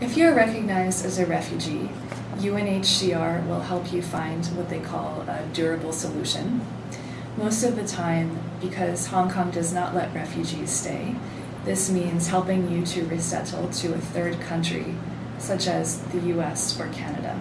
If you're recognized as a refugee, UNHCR will help you find what they call a durable solution. Most of the time, because Hong Kong does not let refugees stay, this means helping you to resettle to a third country, such as the US or Canada.